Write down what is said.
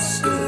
Christmas.